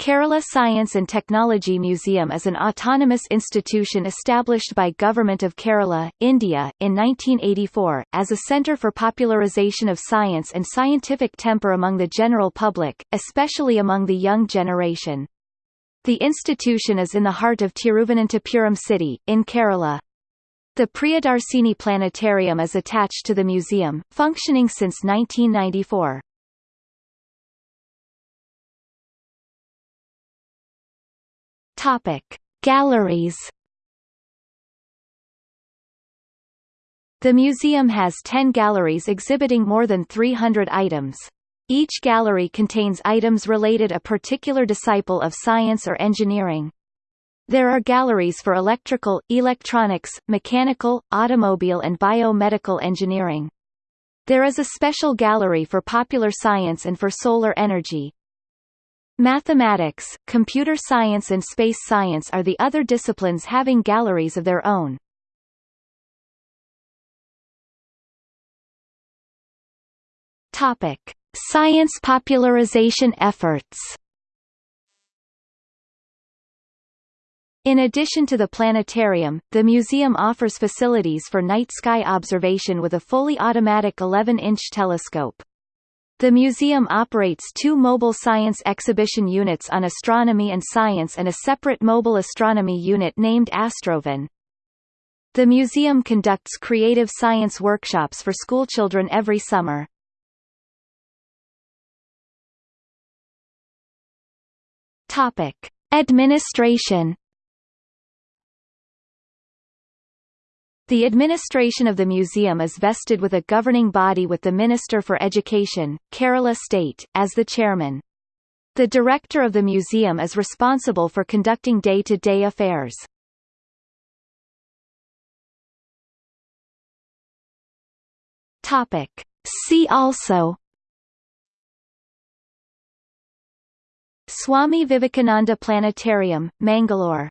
Kerala Science and Technology Museum is an autonomous institution established by Government of Kerala, India, in 1984, as a centre for popularisation of science and scientific temper among the general public, especially among the young generation. The institution is in the heart of Tiruvananthapuram city, in Kerala. The Priyadarsini Planetarium is attached to the museum, functioning since 1994. Topic: Galleries. The museum has 10 galleries exhibiting more than 300 items. Each gallery contains items related to a particular disciple of science or engineering. There are galleries for electrical, electronics, mechanical, automobile and biomedical engineering. There is a special gallery for popular science and for solar energy. Mathematics, computer science and space science are the other disciplines having galleries of their own. Topic: Science popularization efforts. In addition to the planetarium, the museum offers facilities for night sky observation with a fully automatic 11-inch telescope. The museum operates two mobile science exhibition units on astronomy and science and a separate mobile astronomy unit named Astrovan. The museum conducts creative science workshops for schoolchildren every summer. Topic: Administration The administration of the museum is vested with a governing body with the Minister for Education, Kerala State, as the chairman. The director of the museum is responsible for conducting day-to-day -day affairs. Topic. See also Swami Vivekananda Planetarium, Mangalore